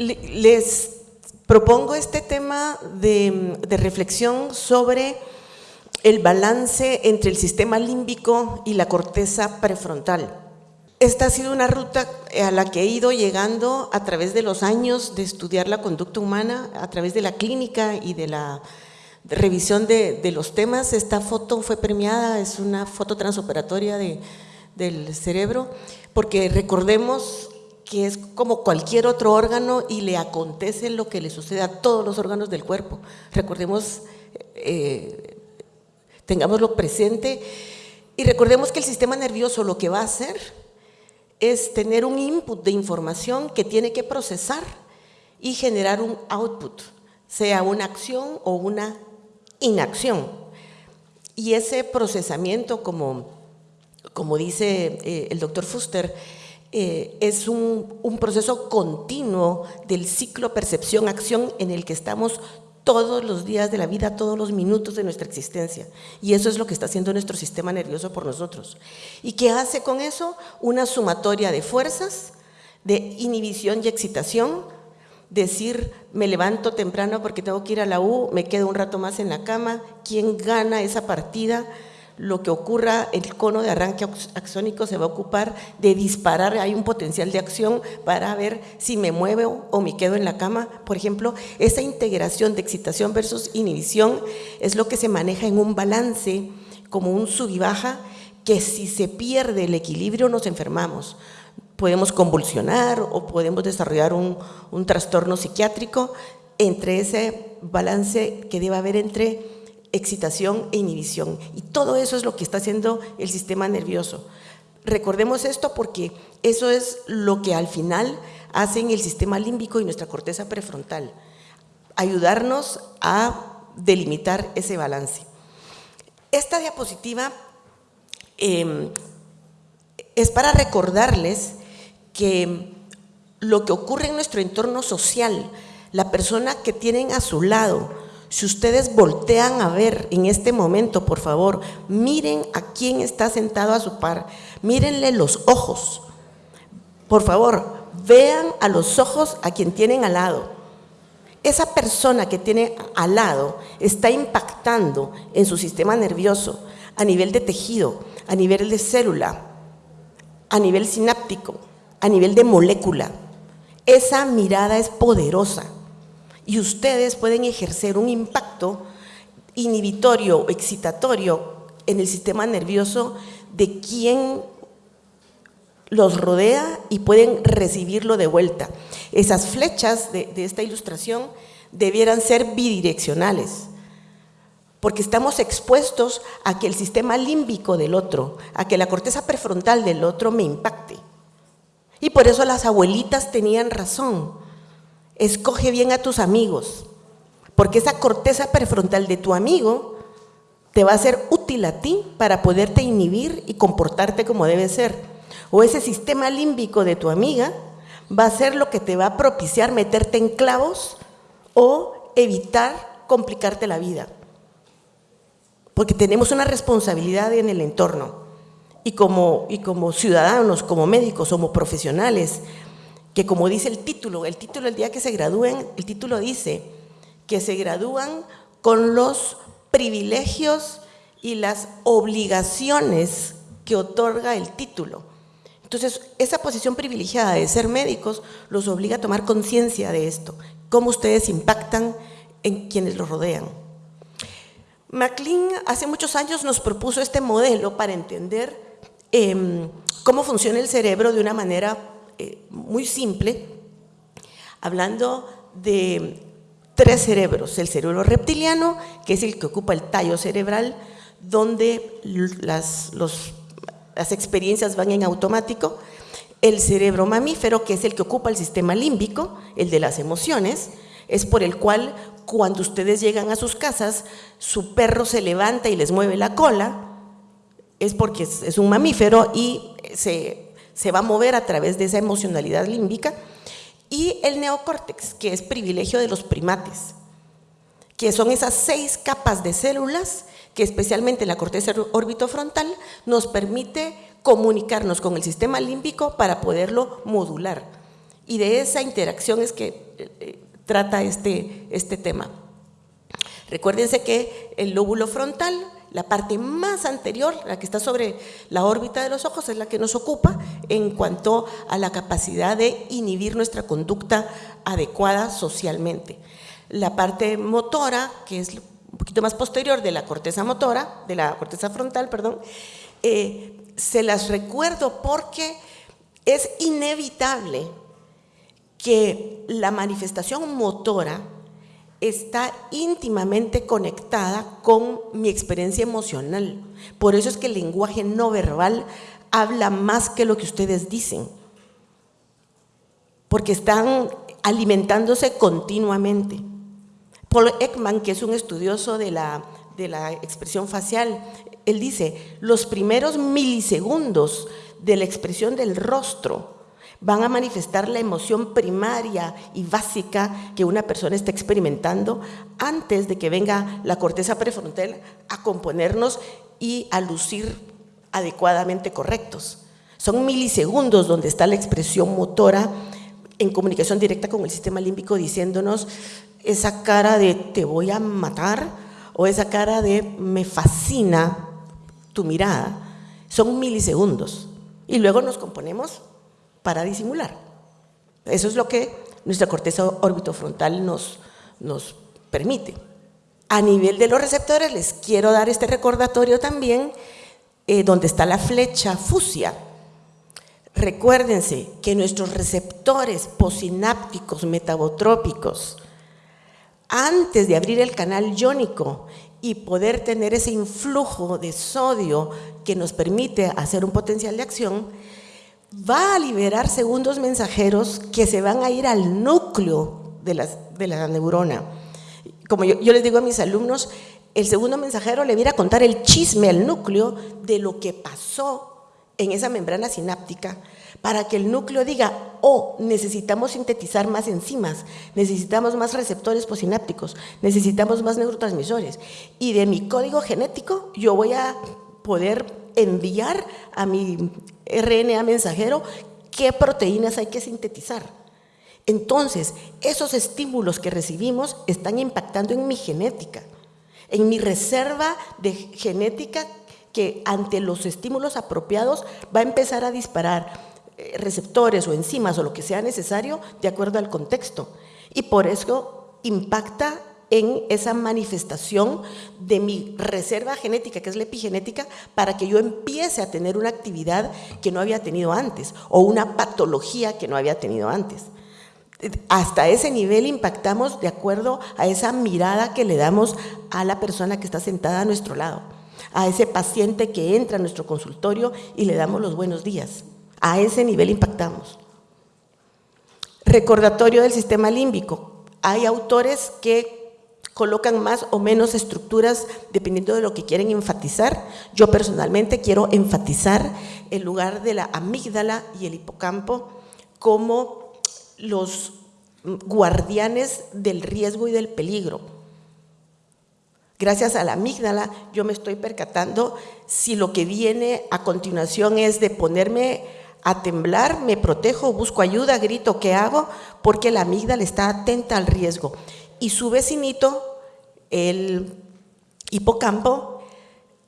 les propongo este tema de, de reflexión sobre el balance entre el sistema límbico y la corteza prefrontal. Esta ha sido una ruta a la que he ido llegando a través de los años de estudiar la conducta humana, a través de la clínica y de la revisión de, los temas. Esta foto fue premiada, es una foto transoperatoria del cerebro, porque recordemos que es como cualquier otro órgano y le acontece lo que le sucede a todos los órganos del cuerpo. Recordemos eh, tengámoslo presente y recordemos que el sistema nervioso lo que va a hacer es tener un input de información que tiene que procesar y generar un output, sea una acción o una inacción. Y ese procesamiento, como, como dice eh, el doctor Fuster, eh, es un, un proceso continuo del ciclo percepción-acción en el que estamos todos los días de la vida, todos los minutos de nuestra existencia. Y eso es lo que está haciendo nuestro sistema nervioso por nosotros. ¿Y qué hace con eso? Una sumatoria de fuerzas, de inhibición y excitación, decir, me levanto temprano porque tengo que ir a la U, me quedo un rato más en la cama, ¿quién gana esa partida? Lo que ocurra, el cono de arranque axónico se va a ocupar de disparar, hay un potencial de acción para ver si me muevo o me quedo en la cama. Por ejemplo, esa integración de excitación versus inhibición es lo que se maneja en un balance, como un sub y baja, que si se pierde el equilibrio nos enfermamos. Podemos convulsionar o podemos desarrollar un, un trastorno psiquiátrico entre ese balance que debe haber entre excitación e inhibición. Y todo eso es lo que está haciendo el sistema nervioso. Recordemos esto porque eso es lo que al final hacen el sistema límbico y nuestra corteza prefrontal. Ayudarnos a delimitar ese balance. Esta diapositiva em, es para recordarles que lo que ocurre en nuestro entorno social, la persona que tienen a su lado, si ustedes voltean a ver en este momento, por favor, miren a quién está sentado a su par, mírenle los ojos. Por favor, vean a los ojos a quien tienen al lado. Esa persona que tiene al lado está impactando en su sistema nervioso a nivel de tejido, a nivel de célula, a nivel sináptico, a nivel de molécula. Esa mirada es poderosa y ustedes pueden ejercer un impacto inhibitorio excitatorio en el sistema nervioso de quien los rodea y pueden recibirlo de vuelta. Esas flechas de, de esta ilustración debieran ser bidireccionales, porque estamos expuestos a que el sistema límbico del otro, a que la corteza prefrontal del otro me impacte. Y por eso las abuelitas tenían razón escoge bien a tus amigos, porque esa corteza prefrontal de tu amigo te va a ser útil a ti para poderte inhibir y comportarte como debe ser. O ese sistema límbico de tu amiga va a ser lo que te va a propiciar meterte en clavos o evitar complicarte la vida. Porque tenemos una responsabilidad en el entorno. Y como, y como ciudadanos, como médicos, como profesionales, que como dice el título, el título el día que se gradúen, el título dice que se gradúan con los privilegios y las obligaciones que otorga el título. Entonces, esa posición privilegiada de ser médicos los obliga a tomar conciencia de esto, cómo ustedes impactan en quienes los rodean. MacLean hace muchos años nos propuso este modelo para entender em, cómo funciona el cerebro de una manera eh, muy simple, hablando de tres cerebros. El cerebro reptiliano, que es el que ocupa el tallo cerebral, donde las, las experiencias van en automático. El cerebro mamífero, que es el que ocupa el sistema límbico, el de las emociones, es por el cual cuando ustedes llegan a sus casas, su perro se levanta y les mueve la cola, es porque es un mamífero y se se va a mover a través de esa emocionalidad límbica, y el neocórtex, que es privilegio de los primates, que son esas seis capas de células que especialmente la corteza orbitofrontal nos permite comunicarnos con el sistema límbico para poderlo modular. Y de esa interacción es que eh, trata este, este tema. Recuérdense que el lóbulo frontal, la parte más anterior, la que está sobre la órbita de los ojos, es la que nos ocupa en cuanto a la capacidad de inhibir nuestra conducta adecuada socialmente. La parte motora, que es un poquito más posterior de la corteza motora, de la corteza frontal, perdón, eh, se las recuerdo porque es inevitable que la manifestación motora está íntimamente conectada con mi experiencia emocional. Por eso es que el lenguaje no verbal habla más que lo que ustedes dicen, porque están alimentándose continuamente. Paul Ekman, que es un estudioso de la, de la expresión facial, él dice, los primeros milisegundos de la expresión del rostro van a manifestar la emoción primaria y básica que una persona está experimentando antes de que venga la corteza prefrontal a componernos y a lucir adecuadamente correctos. Son milisegundos donde está la expresión motora en comunicación directa con el sistema límbico diciéndonos esa cara de te voy a matar o esa cara de me fascina tu mirada. Son milisegundos. Y luego nos componemos para disimular. Eso es lo que nuestra corteza orbitofrontal nos, nos permite. A nivel de los receptores, les quiero dar este recordatorio también, eh, donde está la flecha fusia. Recuérdense que nuestros receptores posinápticos metabotrópicos, antes de abrir el canal iónico y poder tener ese influjo de sodio que nos permite hacer un potencial de acción, va a liberar segundos mensajeros que se van a ir al núcleo de, la neurona. Como yo, les digo a mis alumnos, el segundo mensajero le viene a contar el chisme al núcleo de lo que pasó en esa membrana sináptica para que el núcleo diga, oh, necesitamos sintetizar más enzimas, necesitamos más receptores posinápticos, necesitamos más neurotransmisores. Y de mi código genético yo voy a poder enviar a mi RNA mensajero qué proteínas hay que sintetizar. Entonces, esos estímulos que recibimos están impactando en mi genética, en mi reserva de genética que ante los estímulos apropiados va a empezar a disparar eh, receptores o enzimas o lo que sea necesario de acuerdo al contexto. Y por eso impacta en esa manifestación de mi reserva genética, que es la epigenética, para que yo empiece a tener una actividad que no había tenido antes o una patología que no había tenido antes. Hasta ese nivel impactamos de acuerdo a esa mirada que le damos a la persona que está sentada a nuestro lado, a ese paciente que entra a nuestro consultorio y le damos los buenos días. A ese nivel impactamos. Recordatorio del sistema límbico. Hay autores que colocan más o menos estructuras dependiendo de lo que quieren enfatizar. Yo personalmente quiero enfatizar el lugar de la amígdala y el hipocampo como los guardianes del riesgo y del peligro. Gracias a la amígdala yo me estoy percatando si lo que viene a continuación es de ponerme a temblar, me protejo, busco ayuda, grito, ¿qué hago? Porque la amígdala está atenta al riesgo. Y su vecinito el hipocampo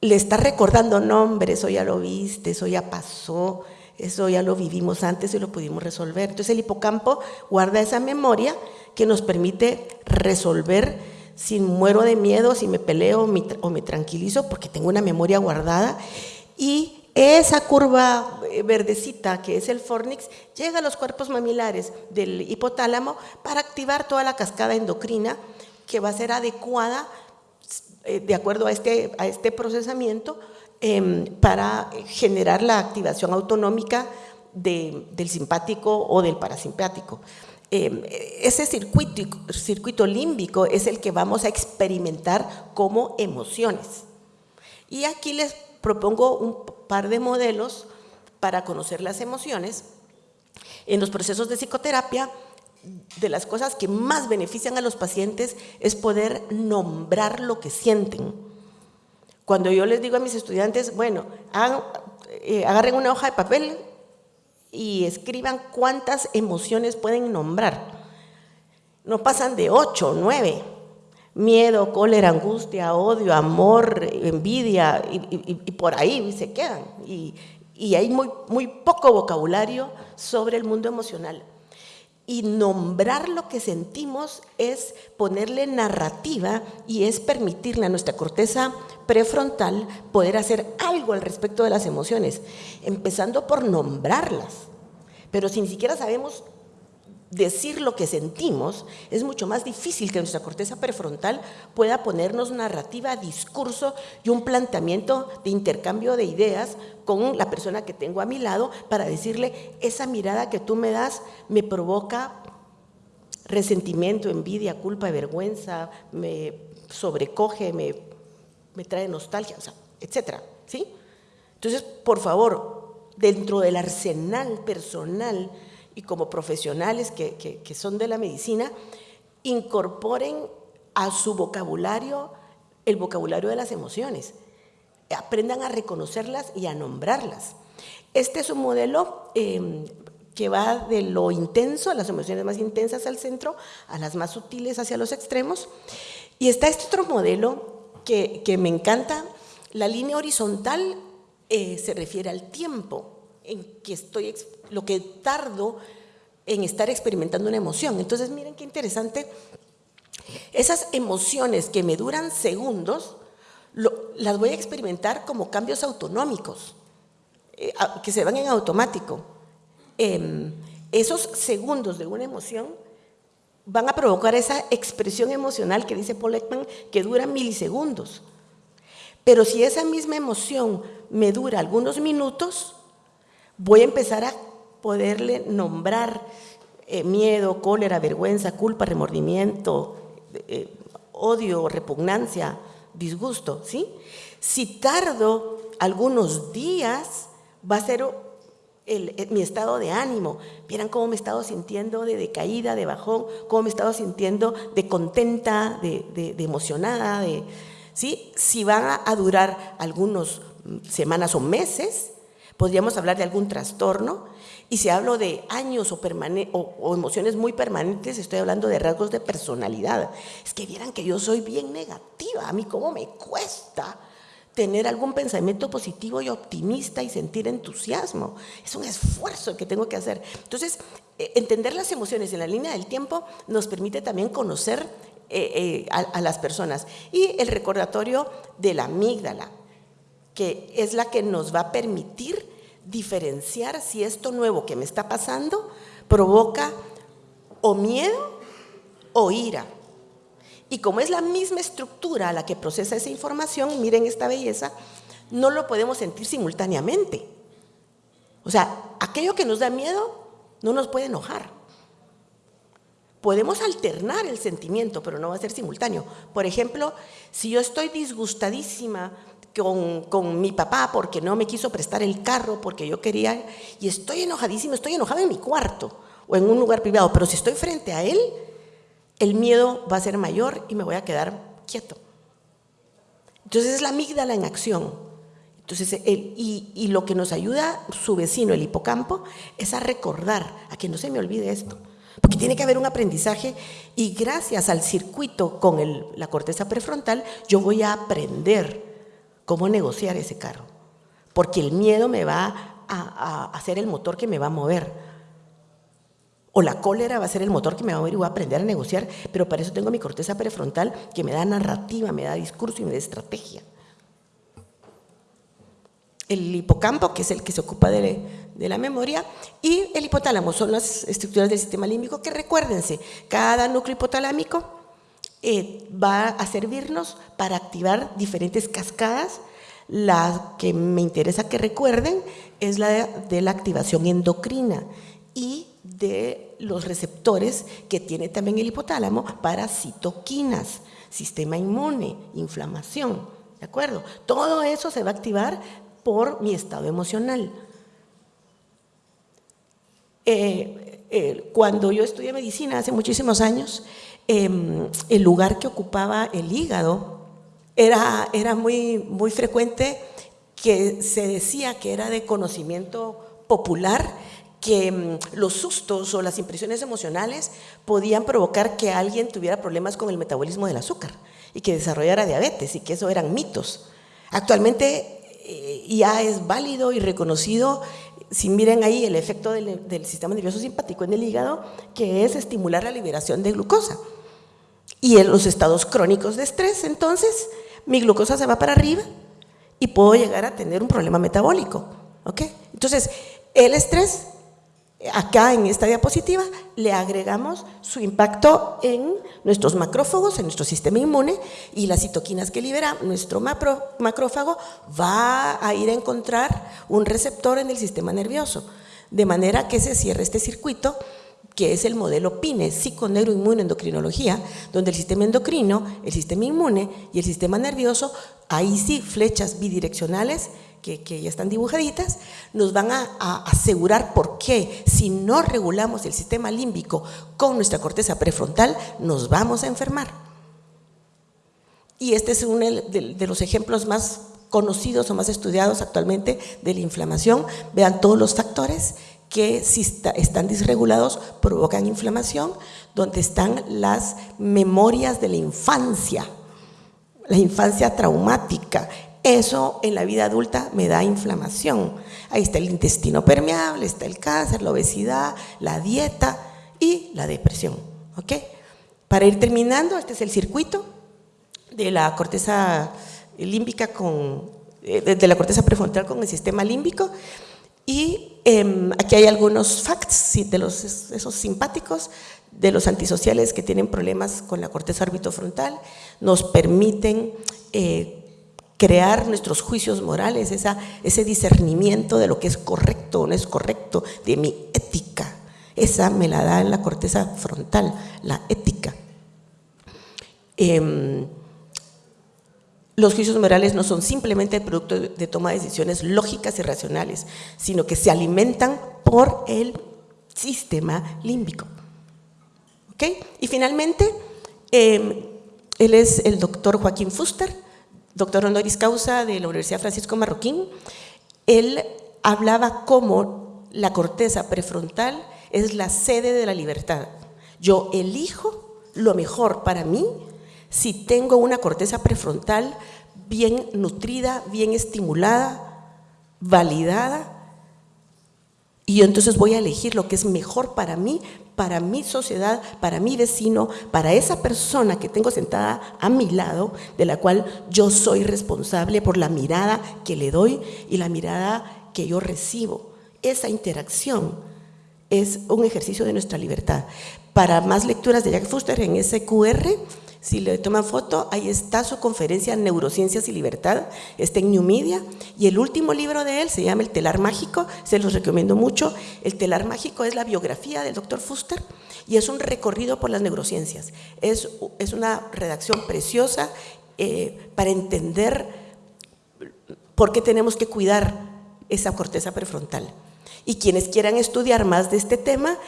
le está recordando, nombres, eso ya lo viste, eso ya pasó, eso ya lo vivimos antes y lo pudimos resolver. Entonces el hipocampo guarda esa memoria que nos permite resolver si muero de miedo, si me peleo o me tranquilizo, porque tengo una memoria guardada. Y esa curva eh, verdecita que es el fornix llega a los cuerpos mamilares del hipotálamo para activar toda la cascada endocrina que va a ser adecuada eh, de acuerdo a este, a este procesamiento em, para generar la activación autonómica del simpático o del parasimpático. Em, ese circuito, circuito límbico es el que vamos a experimentar como emociones. Y aquí les propongo un par de modelos para conocer las emociones. En los procesos de psicoterapia de las cosas que más benefician a los pacientes es poder nombrar lo que sienten. Cuando yo les digo a mis estudiantes, bueno, eh, agarren una hoja de papel y escriban cuántas emociones pueden nombrar. No pasan de ocho, nueve. Miedo, cólera, angustia, odio, amor, envidia, y, por ahí se quedan. Y, y hay muy, muy poco vocabulario sobre el mundo emocional. Y nombrar lo que sentimos es ponerle narrativa y es permitirle a nuestra corteza prefrontal poder hacer algo al respecto de las emociones, empezando por nombrarlas. Pero si ni siquiera sabemos decir lo que sentimos, es mucho más difícil que nuestra corteza prefrontal pueda ponernos narrativa, discurso y un planteamiento de intercambio de ideas con la persona que tengo a mi lado para decirle, esa mirada que tú me das me provoca resentimiento, envidia, culpa, vergüenza, me sobrecoge, me, me trae nostalgia, etcétera, ¿sí? Entonces, por favor, dentro del arsenal personal y como profesionales que, son de la medicina, incorporen a su vocabulario el vocabulario de las emociones. Aprendan a reconocerlas y a nombrarlas. Este es un modelo em, que va de lo intenso, las emociones más intensas al centro, a las más sutiles hacia los extremos. Y está este otro modelo que, me encanta. La línea horizontal eh, se refiere al tiempo en que estoy, lo que tardo en estar experimentando una emoción. Entonces, miren qué interesante. Esas emociones que me duran segundos, las voy a experimentar como cambios autonómicos, eh, que se van en automático. Em, esos segundos de una emoción van a provocar esa expresión emocional que dice Paul que dura milisegundos. Pero si esa misma emoción me dura algunos minutos, voy a empezar a poderle nombrar eh, miedo, cólera, vergüenza, culpa, remordimiento, eh, odio, repugnancia, disgusto, ¿sí? Si tardo algunos días, va a ser eh, mi estado de ánimo. Vieran cómo me he estado sintiendo de decaída, de bajón, cómo me he estado sintiendo de contenta, de, emocionada, de, ¿sí? Si van a durar algunas semanas o meses, Podríamos hablar de algún trastorno y si hablo de años o, o, emociones muy permanentes, estoy hablando de rasgos de personalidad. Es que vieran que yo soy bien negativa, a mí cómo me cuesta tener algún pensamiento positivo y optimista y sentir entusiasmo. Es un esfuerzo que tengo que hacer. Entonces, eh, entender las emociones en la línea del tiempo nos permite también conocer eh, eh, a las personas. Y el recordatorio de la amígdala, que es la que nos va a permitir diferenciar si esto nuevo que me está pasando provoca o miedo o ira. Y como es la misma estructura a la que procesa esa información, miren esta belleza, no lo podemos sentir simultáneamente. O sea, aquello que nos da miedo no nos puede enojar. Podemos alternar el sentimiento, pero no va a ser simultáneo. Por ejemplo, si yo estoy disgustadísima con, mi papá porque no me quiso prestar el carro porque yo quería, y estoy enojadísimo, estoy enojado en mi cuarto o en un lugar privado, pero si estoy frente a él, el miedo va a ser mayor y me voy a quedar quieto. Entonces es la amígdala en acción. Entonces, y, y lo que nos ayuda su vecino, el hipocampo, es a recordar, a que no se me olvide esto. Porque tiene que haber un aprendizaje y gracias al circuito con el, la corteza prefrontal, yo voy a aprender cómo negociar ese carro, porque el miedo me va a, hacer el motor que me va a mover. O la cólera va a ser el motor que me va a mover y voy a aprender a negociar, pero para eso tengo mi corteza prefrontal que me da narrativa, me da discurso y me da estrategia. El hipocampo, que es el que se ocupa de, la memoria, y el hipotálamo son las estructuras del sistema límbico que recuérdense, cada núcleo hipotalámico eh, va a servirnos para activar diferentes cascadas. La que me interesa que recuerden es la de, la activación endocrina y de los receptores que tiene también el hipotálamo para citoquinas, sistema inmune, inflamación, ¿de acuerdo? Todo eso se va a activar por mi estado emocional. Eh, eh, cuando yo estudié medicina hace muchísimos años, Em, el lugar que ocupaba el hígado era, era muy, muy frecuente que se decía que era de conocimiento popular que mm, los sustos o las impresiones emocionales podían provocar que alguien tuviera problemas con el metabolismo del azúcar y que desarrollara diabetes y que eso eran mitos. Actualmente eh, ya es válido y reconocido, si miren ahí el efecto del sistema nervioso simpático en el hígado, que es estimular la liberación de glucosa. Y en los estados crónicos de estrés, entonces, mi glucosa se va para arriba y puedo llegar a tener un problema metabólico. ¿ok? Entonces, el estrés Acá en esta diapositiva le agregamos su impacto en nuestros macrófagos, en nuestro sistema inmune y las citoquinas que libera nuestro macrófago va a ir a encontrar un receptor en el sistema nervioso, de manera que se cierre este circuito que es el modelo PINE, psiconeuroinmunoendocrinología, donde el sistema endocrino, el sistema inmune y el sistema nervioso, ahí sí flechas bidireccionales que, ya están dibujaditas, nos van a, asegurar por qué si no regulamos el sistema límbico con nuestra corteza prefrontal, nos vamos a enfermar. Y este es uno de, los ejemplos más conocidos o más estudiados actualmente de la inflamación. Vean todos los factores que si están disregulados provocan inflamación, donde están las memorias de la infancia, la infancia traumática, eso en la vida adulta me da inflamación. Ahí está el intestino permeable, está el cáncer, la obesidad, la dieta y la depresión. ¿Ok? Para ir terminando, este es el circuito de la corteza límbica con, eh, de la corteza prefrontal con el sistema límbico. Y em, aquí hay algunos facts de los, esos simpáticos, de los antisociales que tienen problemas con la corteza orbitofrontal, nos permiten eh, crear nuestros juicios morales, ese discernimiento de lo que es correcto o no es correcto, de mi ética. Esa me la da en la corteza frontal, la ética. Em, los juicios morales no son simplemente producto de toma de decisiones lógicas y racionales, sino que se alimentan por el sistema límbico. ¿Ok? Y finalmente, em, él es el doctor Joaquín Fuster, doctor honoris causa de la Universidad Francisco Marroquín, él hablaba cómo la corteza prefrontal es la sede de la libertad. Yo elijo lo mejor para mí si tengo una corteza prefrontal bien nutrida, bien estimulada, validada, y yo entonces voy a elegir lo que es mejor para mí para mi sociedad, para mi vecino, para esa persona que tengo sentada a mi lado, de la cual yo soy responsable por la mirada que le doy y la mirada que yo recibo. Esa interacción es un ejercicio de nuestra libertad. Para más lecturas de Jack Fuster en ese QR, si le toman foto, ahí está su conferencia Neurociencias y Libertad, está en New Media. Y el último libro de él se llama El telar mágico, se los recomiendo mucho. El telar mágico es la biografía del doctor Fuster y es un recorrido por las neurociencias. Es, es una redacción preciosa eh, para entender por qué tenemos que cuidar esa corteza prefrontal. Y quienes quieran estudiar más de este tema,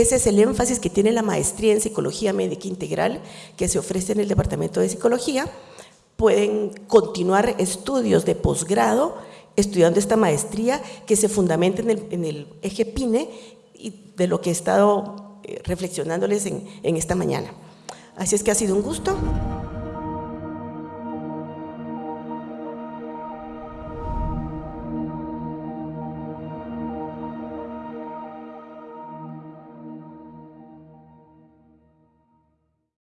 ese es el énfasis que tiene la maestría en Psicología Médica Integral que se ofrece en el Departamento de Psicología. Pueden continuar estudios de posgrado estudiando esta maestría que se fundamenta en el, eje PINE y de lo que he estado eh, reflexionándoles en esta mañana. Así es que ha sido un gusto.